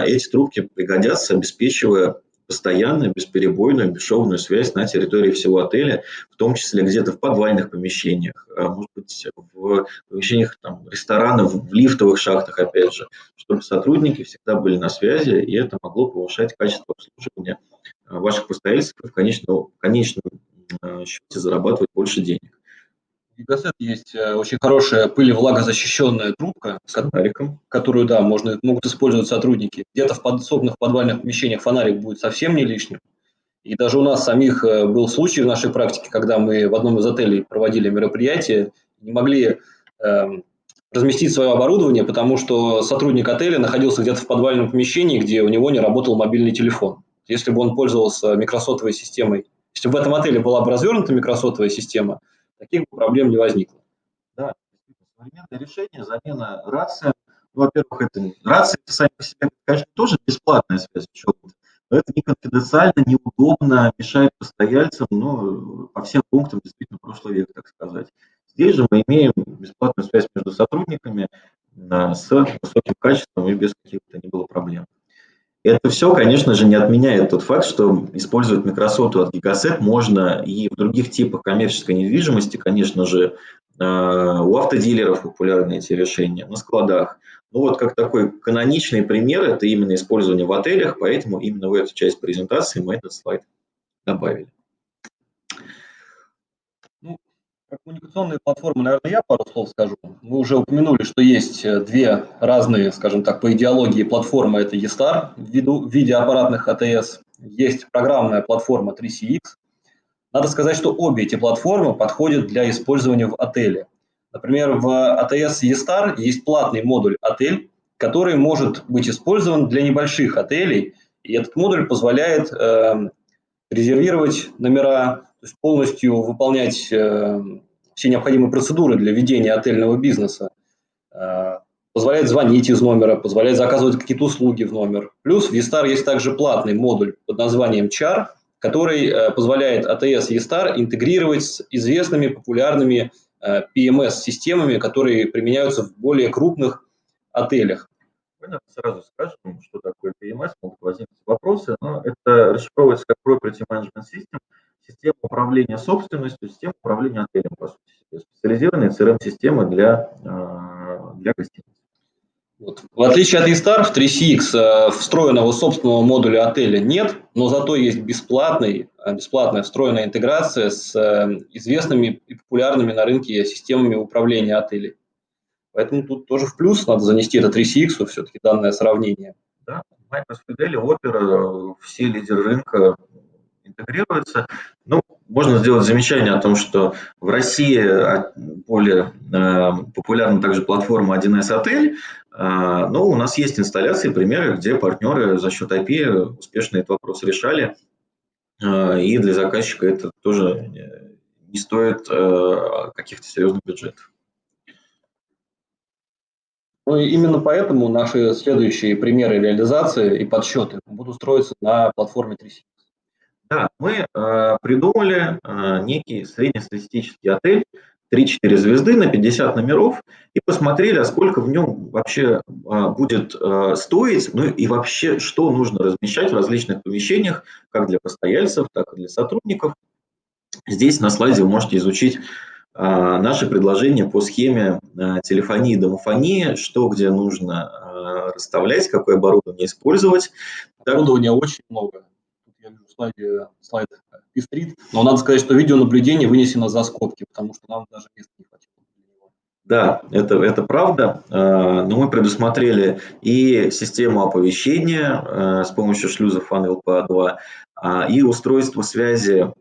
эти трубки пригодятся, обеспечивая постоянную, бесперебойную, бесшовную связь на территории всего отеля, в том числе где-то в подвальных помещениях, а, может быть, в помещениях там, ресторанов, в лифтовых шахтах, опять же, чтобы сотрудники всегда были на связи, и это могло повышать качество обслуживания а, ваших постояльцев и в конечном, в конечном а, счете зарабатывать больше денег. Гигасет есть э, очень хорошая пыль- и влагозащищенная трубка, с фонариком, которую, да, можно, могут использовать сотрудники. Где-то в подсобных подвальных помещениях фонарик будет совсем не лишним. И даже у нас самих э, был случай в нашей практике, когда мы в одном из отелей проводили мероприятие, не могли э, разместить свое оборудование, потому что сотрудник отеля находился где-то в подвальном помещении, где у него не работал мобильный телефон. Если бы он пользовался микросотовой системой, если бы в этом отеле была бы развернута микросотовая система – таких проблем не возникло. Да, современное решение, замена рации. Ну, во-первых, это рации это сами по себе, конечно, тоже бесплатная связь но это не конфиденциально, неудобно, мешает постояльцам, но по всем пунктам действительно прошлый век, так сказать. Здесь же мы имеем бесплатную связь между сотрудниками с высоким качеством и без каких-то не было проблем. Это все, конечно же, не отменяет тот факт, что использовать Microsoft от Gigaset можно и в других типах коммерческой недвижимости, конечно же, э, у автодилеров популярны эти решения, на складах. Ну вот как такой каноничный пример, это именно использование в отелях, поэтому именно в эту часть презентации мы этот слайд добавили. Коммуникационные платформы, наверное, я пару слов скажу. Мы уже упомянули, что есть э, две разные, скажем так, по идеологии платформы. Это eStar в, виду, в виде аппаратных АТС. Есть программная платформа 3CX. Надо сказать, что обе эти платформы подходят для использования в отеле. Например, в ATS eStar есть платный модуль «Отель», который может быть использован для небольших отелей, и этот модуль позволяет э, резервировать номера, есть полностью выполнять э, все необходимые процедуры для ведения отельного бизнеса. Э, позволяет звонить из номера, позволяет заказывать какие-то услуги в номер. Плюс в eStar есть также платный модуль под названием CHAR, который э, позволяет ATS eStar интегрировать с известными популярными PMS-системами, которые применяются в более крупных отелях. Понятно, сразу скажем, что такое PMS, могут возникнуть вопросы, но это расшифровывается как Property Management System, система управления собственностью, система управления отелем, по сути, специализированные CRM-системы для, для гостиниц. Вот. В отличие от eStar, в 3CX э, встроенного собственного модуля отеля нет, но зато есть бесплатный, э, бесплатная встроенная интеграция с э, известными и популярными на рынке системами управления отелей. Поэтому тут тоже в плюс надо занести это 3CX, все-таки данное сравнение. Да, Microsoft Fidelity, Opera, все лидеры рынка интегрируются. Ну, можно сделать замечание о том, что в России а, более э, популярна также платформа 1С Отель, э, но у нас есть инсталляции, примеры, где партнеры за счет IP успешно этот вопрос решали, э, и для заказчика это тоже не стоит каких-то серьезных бюджетов. Ну именно поэтому наши следующие примеры реализации и подсчеты будут строиться на платформе 3C. Да, мы э, придумали э, некий среднестатистический отель, 3-4 звезды на 50 номеров, и посмотрели, а сколько в нем вообще э, будет э, стоить, ну и вообще, что нужно размещать в различных помещениях, как для постояльцев, так и для сотрудников. Здесь на слайде вы можете изучить э, наши предложения по схеме э, телефонии и домофонии, что где нужно расставлять, какое оборудование использовать. Оборудования очень много слайде слайд пестрит, но надо сказать, что видеонаблюдение вынесено за скобки, потому что нам даже места не хватило. Да, это, это правда, э, но мы предусмотрели и систему оповещения э, с помощью шлюза FunLPA2, а, и устройство связи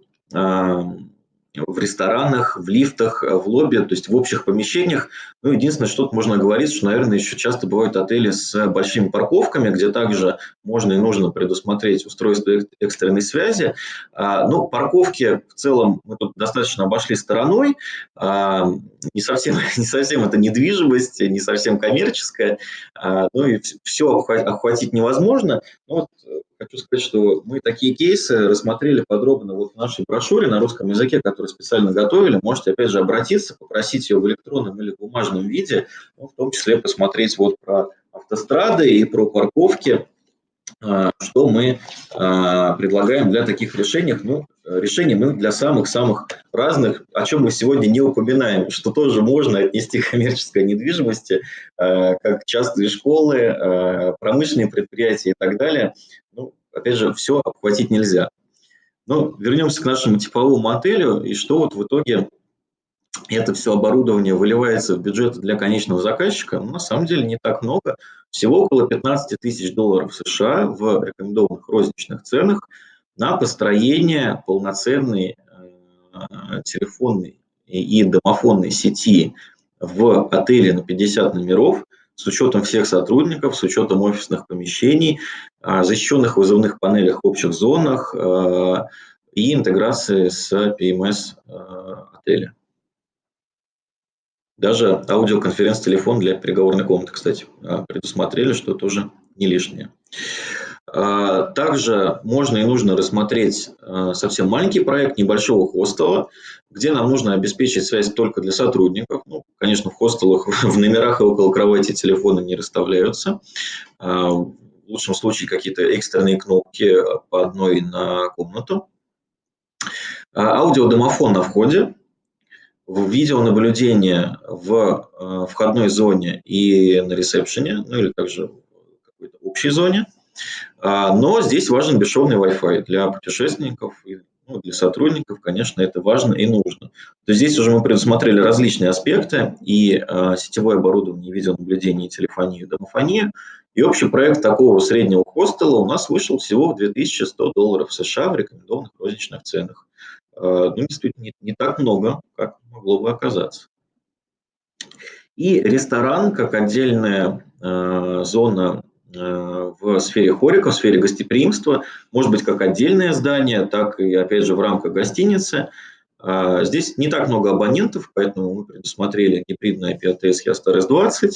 в ресторанах, в лифтах, э, в лобби, то есть в общих помещениях. Ну, единственное, что тут можно говорить, что, наверное, еще часто бывают отели с большими парковками, где также можно и нужно предусмотреть устройство экстренной связи. А, ну, парковки в целом мы тут достаточно обошли стороной. А, не совсем, <laughs> не совсем это недвижимость, не совсем коммерческая. А, ну и все охватить невозможно. Но вот э, хочу сказать, что мы такие кейсы рассмотрели подробно вот в нашей брошюре на русском языке, которую специально готовили. Можете, опять же, обратиться, попросить ее в электронном или бумажном виде, ну, в том числе посмотреть вот про автострады и про парковки, что мы а, предлагаем для таких решений. Ну, решений мы для самых-самых разных, о чем мы сегодня не упоминаем, что тоже можно отнести к коммерческой недвижимости, а, как частные школы, промышленные предприятия и так далее. Ну, опять же, все обхватить нельзя. Но вернемся к нашему типовому отелю, и что вот в итоге это все оборудование выливается в бюджет для конечного заказчика, ну, на самом деле не так много. Всего около 15 тысяч долларов США в рекомендованных розничных ценах на построение полноценной э, телефонной и домофонной сети в отеле на 50 номеров с учетом всех сотрудников, с учетом офисных помещений, э, защищенных вызовных панелях в общих зонах э, и интеграции с PMS отеля. Даже аудиоконференц-телефон для переговорной комнаты, кстати, а, предусмотрели, что тоже не лишнее. А, также можно и нужно рассмотреть а, совсем маленький проект небольшого хостела, где нам нужно обеспечить связь только для сотрудников. Ну, конечно, в хостелах <laughs> в номерах и около кровати телефоны не расставляются. В лучшем случае какие-то экстренные кнопки по одной на комнату. Аудиодомофон на входе, в видеонаблюдение в э, входной зоне и на ресепшене, ну или также в какой-то общей зоне. А, но здесь важен бесшовный Wi-Fi для путешественников и ну, для сотрудников, конечно, это важно и нужно. То есть здесь уже мы предусмотрели различные аспекты и э, сетевое оборудование, видеонаблюдение, телефонию, домофонию. И общий проект такого среднего хостела у нас вышел всего в 2100 долларов США в рекомендованных розничных ценах. Ну, действительно не, не так много, как могло бы оказаться. И ресторан, как отдельная э, зона э, в сфере хорика, в сфере гостеприимства, может быть как отдельное здание, так и, опять же, в рамках гостиницы. Э, здесь не так много абонентов, поэтому мы предусмотрели гибридный IP-ATS YASTARS-20, э,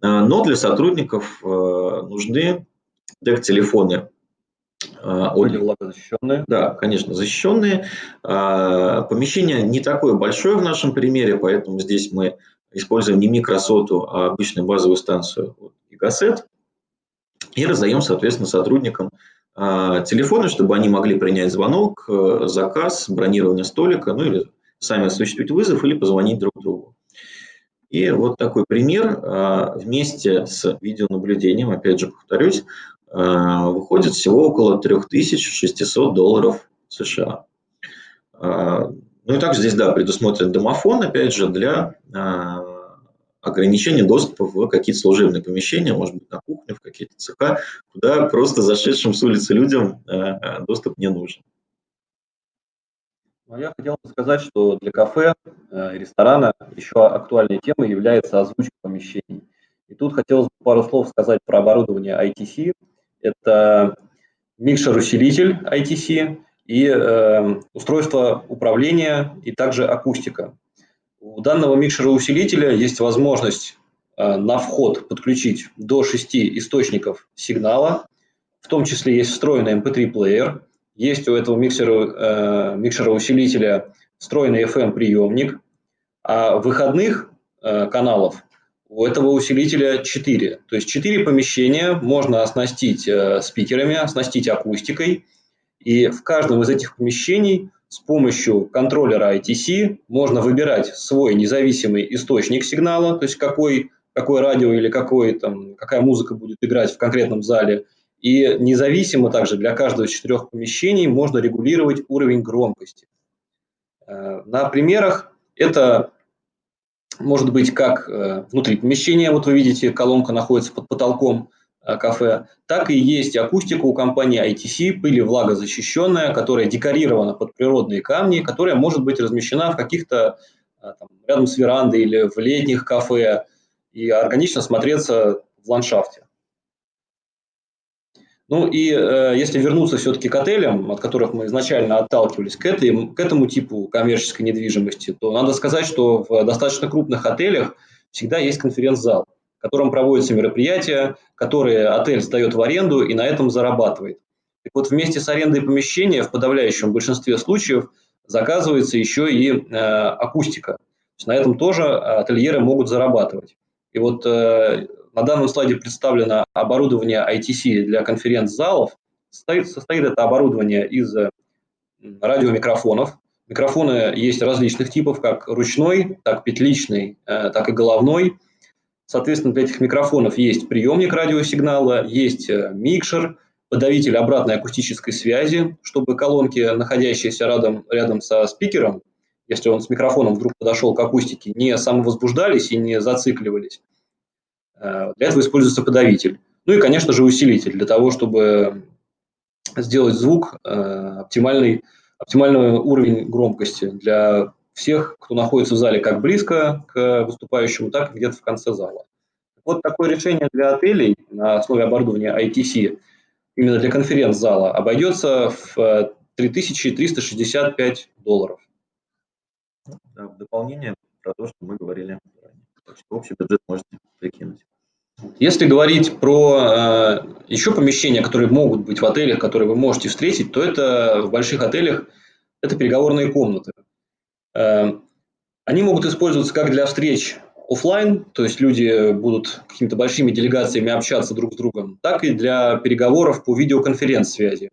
но для сотрудников э, нужны DEC-телефоны были влагозащищенные? Да, конечно, защищенные. Помещение не такое большое в нашем примере, поэтому здесь мы используем не микросоту, а обычную базовую станцию Гигасет. И раздаем, соответственно, сотрудникам телефоны, чтобы они могли принять звонок, э, заказ, бронирование столика, ну или сами осуществить вызов или позвонить друг другу. И вот такой пример вместе с видеонаблюдением, опять же повторюсь, выходит всего около 3600 долларов США. Э, ну и также здесь, да, предусмотрен домофон, опять же, для э, ограничения доступа в какие-то служебные помещения, может быть, на кухню, в какие-то цеха, куда просто зашедшим с улицы людям доступ не нужен. Ну, я хотел бы сказать, что для кафе ресторана еще актуальной темой является озвучка помещений. И тут хотелось бы пару слов сказать про оборудование ITC, это микшер-усилитель ITC и э, устройство управления и также акустика. У данного микшера-усилителя есть возможность э, на вход подключить до 6 источников сигнала, в том числе есть встроенный MP3-плеер, эм есть у этого миксера, э, микшера-усилителя встроенный FM-приемник, а выходных э, каналов у этого усилителя 4. То есть 4 помещения можно оснастить э, спикерами, оснастить акустикой. И в каждом из этих помещений с помощью контроллера ITC можно выбирать свой независимый источник сигнала, то есть какой, какое радио или какой, там, какая музыка будет играть в конкретном зале. И независимо также для каждого из четырех помещений можно регулировать уровень громкости. Э, на примерах это может быть как э, внутри помещения, вот вы видите, колонка находится под потолком э, кафе, так и есть акустика у компании ITC, пыли влагозащищенная, которая декорирована под природные камни, которая может быть размещена в каких-то э, рядом с верандой или в летних кафе и органично смотреться в ландшафте. Ну и э, если вернуться все-таки к отелям, от которых мы изначально отталкивались, к, этой, к этому типу коммерческой недвижимости, то надо сказать, что в достаточно крупных отелях всегда есть конференц-зал, в котором проводятся мероприятия, которые отель сдает в аренду и на этом зарабатывает. Так вот, вместе с арендой помещения в подавляющем большинстве случаев заказывается еще и э, акустика. То есть на этом тоже ательеры могут зарабатывать. И вот э, на данном слайде представлено оборудование ITC для конференц-залов. Состоит, состоит это оборудование из э, радиомикрофонов. Микрофоны есть различных типов, как ручной, так петличный, э, так и головной. Соответственно, для этих микрофонов есть приемник радиосигнала, есть э, микшер, подавитель обратной акустической связи, чтобы колонки, находящиеся рядом, рядом со спикером, если он с микрофоном вдруг подошел к акустике, не самовозбуждались и не зацикливались. Э, для этого используется подавитель. Ну и, конечно же, усилитель для того, чтобы сделать звук э, оптимальный, оптимальный уровень громкости для всех, кто находится в зале как близко к выступающему, так и где-то в конце зала. Вот такое решение для отелей на основе оборудования ITC именно для конференц-зала обойдется в 3365 долларов. Да, в дополнение про то, что мы говорили ранее. Общий бюджет можете прикинуть. Если говорить про э, еще помещения, которые могут быть в отелях, которые вы можете встретить, то это в больших отелях это переговорные комнаты. Э, они могут использоваться как для встреч офлайн, то есть люди будут какими-то большими делегациями общаться друг с другом, так и для переговоров по видеоконференц-связи.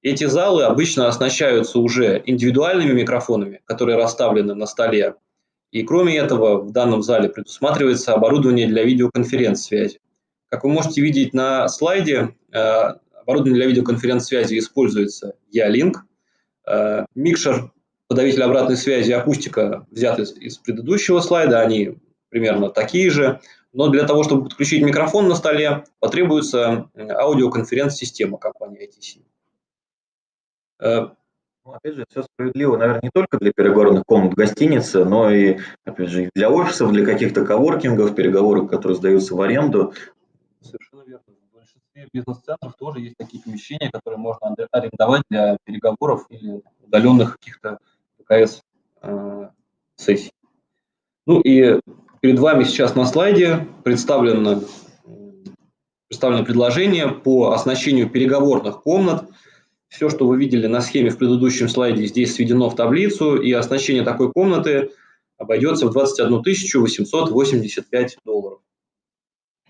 Эти залы обычно оснащаются уже индивидуальными микрофонами, которые расставлены на столе, и кроме этого, в данном зале предусматривается оборудование для видеоконференц-связи. Как вы можете видеть на слайде, э, оборудование для видеоконференц-связи используется Ялинк, э, микшер, подавитель обратной связи, акустика взяты из, предыдущего слайда, они примерно такие же. Но для того, чтобы подключить микрофон на столе, потребуется аудиоконференц-система компании ITC. Ну, опять же, все справедливо, наверное, не только для переговорных комнат гостиницы, но и, опять же, для офисов, для каких-то коворкингов, переговоров, которые сдаются в аренду. Совершенно верно. В большинстве бизнес-центров тоже есть такие помещения, которые можно арендовать для переговоров или удаленных каких-то ПКС э, сессий. Ну и перед вами сейчас на слайде представлено, представлено предложение по оснащению переговорных комнат. Все, что вы видели на схеме в предыдущем слайде, здесь сведено в таблицу, и оснащение такой комнаты обойдется в 21 885 долларов.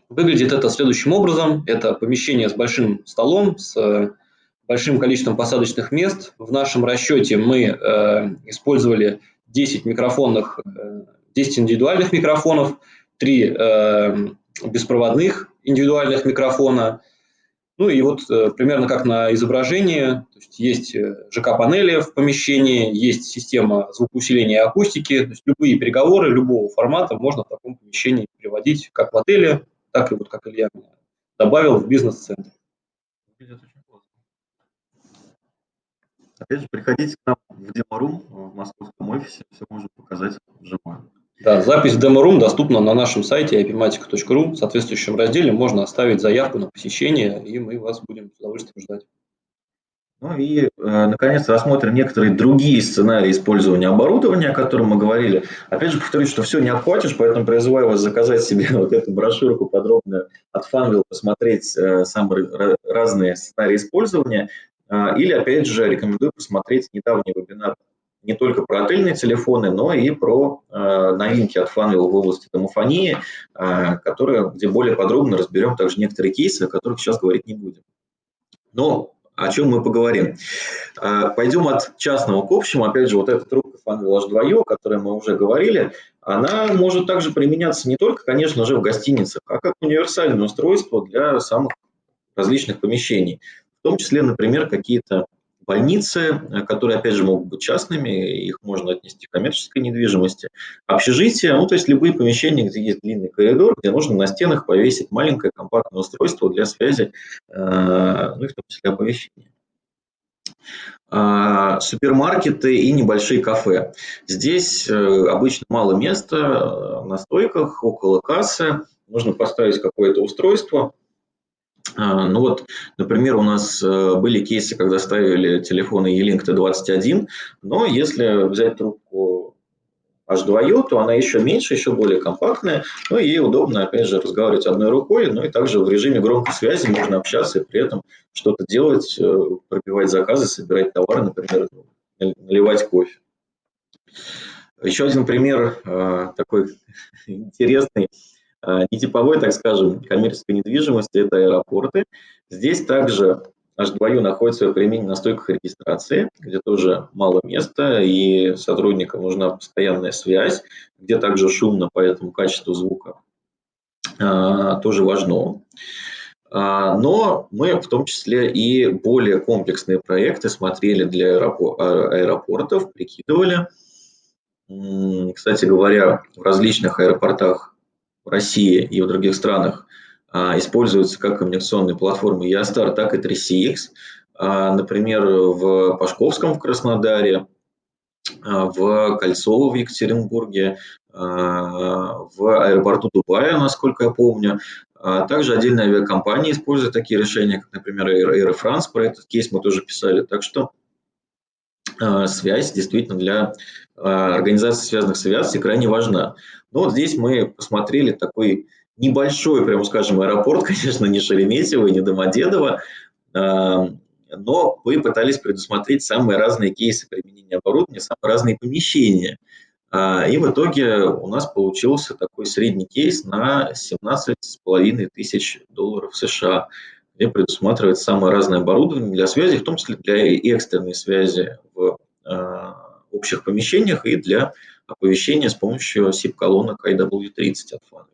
Выглядит это следующим образом. Это помещение с большим столом, с большим количеством посадочных мест. В нашем расчете мы э, использовали 10 микрофонных, 10 э, индивидуальных микрофонов, 3 э, беспроводных индивидуальных микрофона. Ну и вот э, примерно как на изображении, то есть есть ЖК-панели в помещении, есть система звукоусиления и акустики, то есть любые переговоры любого формата можно в таком помещении приводить как в отеле, так и вот как Илья добавил в бизнес-центр. Опять же, приходите к нам в демо-рум в московском офисе, все можем показать вживую. Да, запись демо-рум доступна на нашем сайте ipmatica.ru. В соответствующем разделе можно оставить заявку на посещение, и мы вас будем с удовольствием ждать. Ну и, э, наконец, рассмотрим некоторые другие сценарии использования оборудования, о котором мы говорили. Опять же, повторюсь, что все не охватишь, поэтому призываю вас заказать себе <laughs> вот эту брошюрку подробную от Funwheel, посмотреть э, самые разные сценарии использования. А, или, опять же, рекомендую посмотреть недавний вебинар не только про отельные телефоны, но и про э, новинки от Funwheel в области домофонии, э, которые, где более подробно разберем также некоторые кейсы, о которых сейчас говорить не будем. Но о чем мы поговорим? Э, пойдем от частного к общему. Опять же, вот эта трубка Funwheel H2O, о которой мы уже говорили, она может также применяться не только, конечно же, в гостиницах, а как универсальное устройство для самых различных помещений в том числе, например, какие-то больницы, э, которые, опять же, могут быть частными, их можно отнести к коммерческой недвижимости, общежития, ну, то есть любые помещения, где есть длинный коридор, где нужно на стенах повесить маленькое компактное устройство для связи, э, ну, и в том числе оповещения а, супермаркеты и небольшие кафе. Здесь э, обычно мало места на стойках, около кассы. Нужно поставить какое-то устройство, ну вот, например, у нас э, были кейсы, когда ставили телефоны E-Link T21, но если взять трубку H2U, то она еще меньше, еще более компактная, ну и ей удобно, опять же, разговаривать одной рукой, ну и также в режиме громкой связи можно общаться и при этом что-то делать, э, пробивать заказы, собирать товары, например, наливать кофе. Еще один пример э, такой <laughs> интересный а, нетиповой, так скажем, коммерческой недвижимости – это аэропорты. Здесь также H2U находит свое применение на стойках регистрации, где тоже мало места, и сотрудникам нужна постоянная связь, где также шумно, поэтому качество звука а, тоже важно. А, но мы в том числе и более комплексные проекты смотрели для аэропортов, прикидывали. Кстати говоря, в различных аэропортах России и в других странах а, используются как коммуникационные платформы Ястар, так и 3CX. А, например, в Пашковском в Краснодаре, а, в Кольцово в Екатеринбурге, в аэропорту Дубая, насколько я помню. Также отдельные авиакомпании используют такие решения, как, например, Air France. Про этот кейс мы тоже писали. Так что связь действительно для организации связанных с авиацией крайне важна. Но вот здесь мы посмотрели такой небольшой, прямо скажем, аэропорт, <laughs> конечно, не Шереметьево, не Домодедово, а, но мы пытались предусмотреть самые разные кейсы применения оборудования, самые разные помещения. А, и в итоге у нас получился такой средний кейс на 17,5 тысяч долларов США, где предусматривается самое разное оборудование для связи, в том числе для экстренной связи в а, общих помещениях и для оповещения с помощью SIP-колонок IW30 от Funwheel.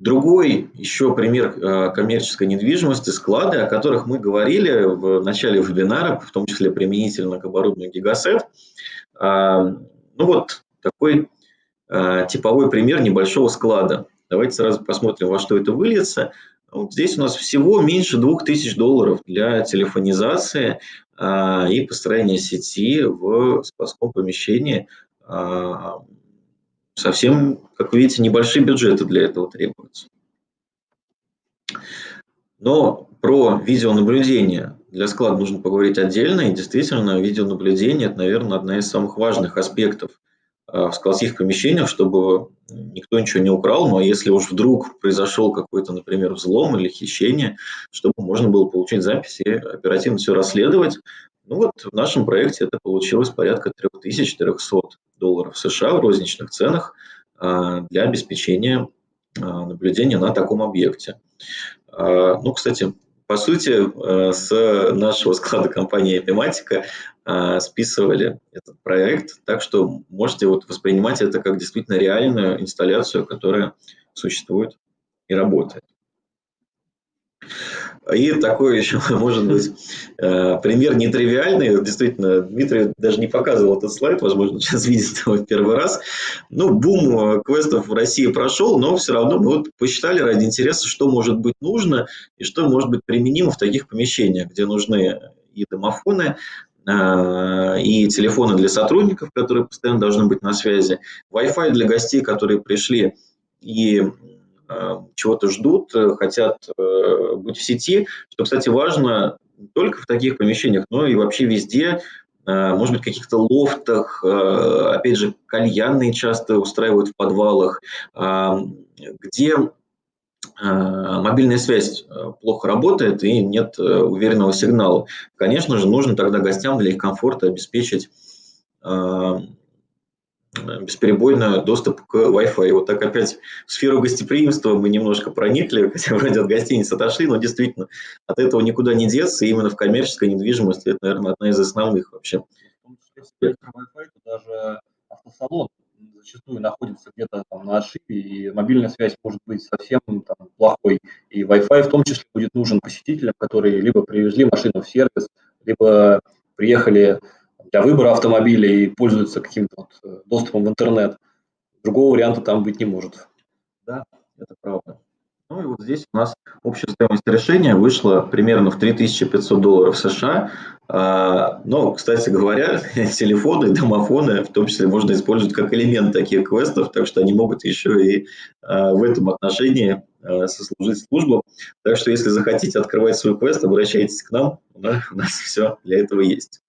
Другой еще пример э, коммерческой недвижимости – склады, о которых мы говорили в начале вебинара, в том числе применительно к оборудованию Gigaset. А, ну вот такой э, типовой пример небольшого склада. Давайте сразу посмотрим, во что это выльется. Вот здесь у нас всего меньше 2000 долларов для телефонизации а, и построения сети в складском помещении. А, совсем, как вы видите, небольшие бюджеты для этого требуются. Но про видеонаблюдение для склада нужно поговорить отдельно. И действительно, видеонаблюдение – это, наверное, одна из самых важных аспектов в складских помещениях, чтобы никто ничего не украл, но если уж вдруг произошел какой-то, например, взлом или хищение, чтобы можно было получить запись и оперативно все расследовать. Ну вот в нашем проекте это получилось порядка 3400 долларов США в розничных ценах а, для обеспечения а, наблюдения на таком объекте. Ну, кстати, по сути, э, с нашего склада компании Epimatica э, списывали этот проект, так что можете вот воспринимать это как действительно реальную инсталляцию, которая существует и работает. И такой еще, <laughs> может быть, э, пример нетривиальный. Действительно, Дмитрий даже не показывал этот слайд, возможно, <laughs> сейчас видит его в первый раз. Ну, бум квестов в России прошел, но все равно мы вот посчитали ради интереса, что может быть нужно и что может быть применимо в таких помещениях, где нужны и домофоны, э, и телефоны для сотрудников, которые постоянно должны быть на связи, Wi-Fi для гостей, которые пришли и чего-то ждут, э, хотят э, быть в сети, что, кстати, важно не только в таких помещениях, но и вообще везде, может быть, в каких-то лофтах, опять же, кальянные часто устраивают в подвалах, где мобильная связь плохо работает и нет уверенного сигнала. Конечно же, нужно тогда гостям для их комфорта обеспечить бесперебойно доступ к Wi-Fi. Вот так опять в сферу гостеприимства мы немножко проникли, <laughs> хотя вроде от гостиниц отошли, но действительно от этого никуда не деться. И именно в коммерческой недвижимости это, наверное, одна из основных вообще. Wi-Fi, даже автосалон зачастую находится где-то там на отшибе, и мобильная связь может быть совсем там, плохой. И Wi-Fi в том числе будет нужен посетителям, которые либо привезли машину в сервис, либо приехали для выбора автомобиля и пользуются каким-то вот э, доступом в интернет. Другого варианта там быть не может. Да, это правда. Ну и вот здесь у нас общая стоимость решения вышла примерно в 3500 долларов США. А, но, кстати говоря, <laughs> телефоны, домофоны в том числе можно использовать как элемент таких квестов, так что они могут еще и а, в этом отношении а, сослужить службу. Так что если захотите открывать свой квест, обращайтесь к нам, у нас все для этого есть.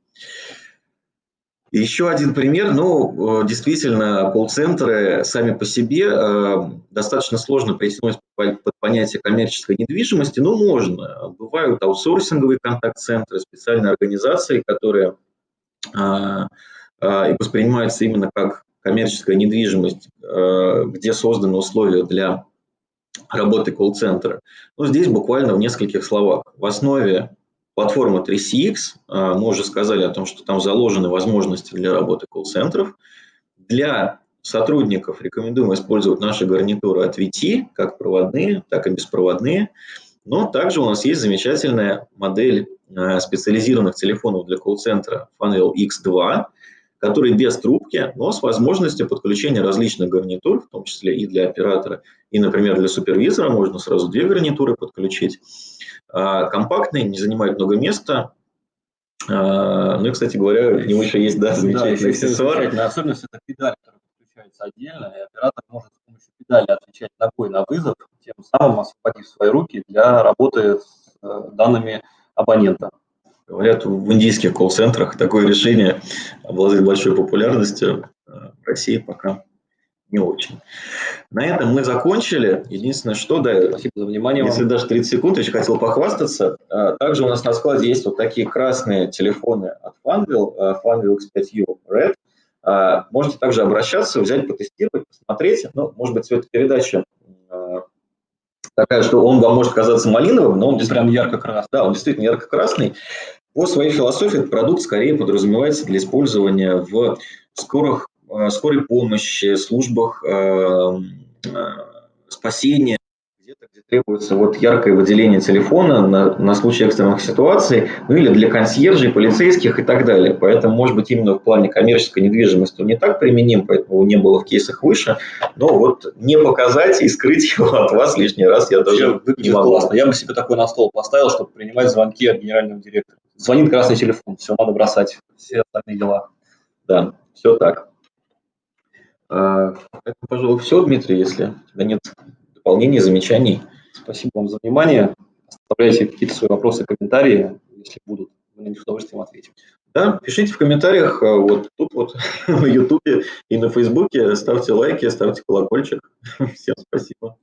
Еще один пример, ну, э, действительно, колл-центры сами по себе э, достаточно сложно притянуть под понятие коммерческой недвижимости, но можно. Бывают аутсорсинговые контакт-центры, специальные организации, которые э, э, воспринимаются именно как коммерческая недвижимость, э, где созданы условия для работы колл-центра. Но здесь буквально в нескольких словах. В основе Платформа 3CX, а, мы уже сказали о том, что там заложены возможности для работы колл-центров. Для сотрудников рекомендуем использовать наши гарнитуры от VT, как проводные, так и беспроводные. Но также у нас есть замечательная модель а, специализированных телефонов для колл-центра Funwheel X2, который без трубки, но с возможностью подключения различных гарнитур, в том числе и для оператора, и, например, для супервизора можно сразу две гарнитуры подключить. А, компактный, не занимает много места. А, ну и, кстати говоря, у него еще есть да, замечательный да, аксессуар. Замечательная особенность – это педаль, которая подключается отдельно, и оператор может с помощью педали отвечать ногой на вызов, тем самым освободив свои руки для работы с э, данными абонента. Говорят, в индийских колл-центрах такое решение обладает большой популярностью. А, в России пока не очень. На этом мы закончили. Единственное, что, да, спасибо за внимание. Если даже 30 секунд, еще хотел похвастаться. А, также у нас на складе есть вот такие красные телефоны от Funwheel, а, Funwheel X5U Red. Можете также обращаться, взять, потестировать, посмотреть. Ну, может быть, цветопередача такая, что он вам может казаться малиновым, но он прям ярко-красный. Да, он действительно ярко-красный. По своей философии этот продукт скорее подразумевается для использования в скорых Э, скорой помощи, службах э, э, спасения, где-то, где требуется вот яркое выделение телефона на, на случай экстренных ситуаций, ну или для консьержей, полицейских и так далее. Поэтому, может быть, именно в плане коммерческой недвижимости он не так применим, поэтому не было в кейсах выше, но вот не показать и скрыть его <laughs> от вас лишний раз я даже не могу. классно. Я бы себе такой на стол поставил, чтобы принимать звонки от генерального директора. Звонит красный телефон, все, надо бросать все остальные дела. Да, все так. А, это, пожалуй, все, Дмитрий, если у тебя нет дополнений, замечаний. Спасибо вам за внимание. Оставляйте какие-то свои вопросы, комментарии, если будут. Мы на них с удовольствием ответим. Да, пишите в комментариях а, вот тут вот <laughs> на Ютубе и на Фейсбуке. Ставьте лайки, ставьте колокольчик. <laughs> Всем спасибо.